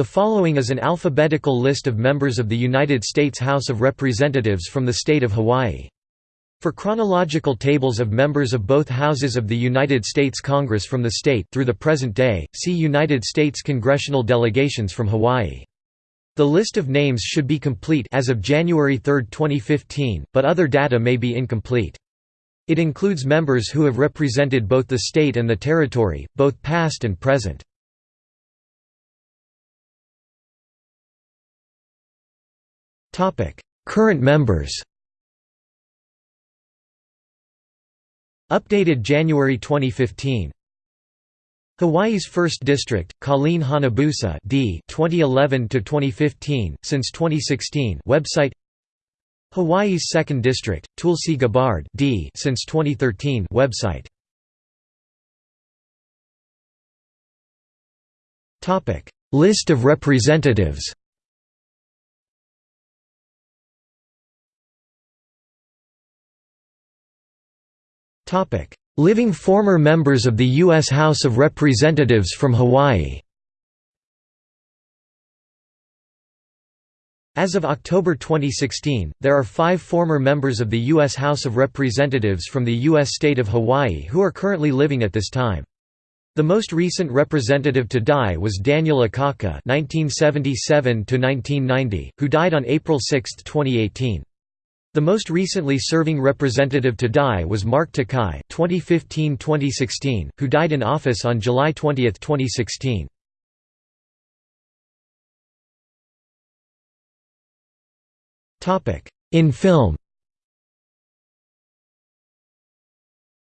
The following is an alphabetical list of members of the United States House of Representatives from the state of Hawaii. For chronological tables of members of both houses of the United States Congress from the state through the present day, see United States congressional delegations from Hawaii. The list of names should be complete as of January 3, 2015, but other data may be incomplete. It includes members who have represented both the state and the territory, both past and present. Current members Updated January 2015 Hawaii's 1st District, Colleen Hanabusa D 2011 to 2015 since 2016 website. Hawaii's 2nd District, Tulsi Gabbard D since 2013 website. Topic. List of representatives Living former members of the U.S. House of Representatives from Hawaii As of October 2016, there are five former members of the U.S. House of Representatives from the U.S. state of Hawaii who are currently living at this time. The most recent representative to die was Daniel Akaka (1977–1990), who died on April 6, 2018. The most recently serving representative to die was Mark Takai (2015–2016), who died in office on July 20, 2016. Topic: In film.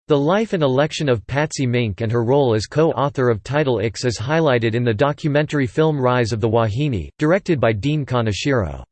The life and election of Patsy Mink and her role as co-author of Title X is highlighted in the documentary film Rise of the Wahine, directed by Dean Kaneshiro.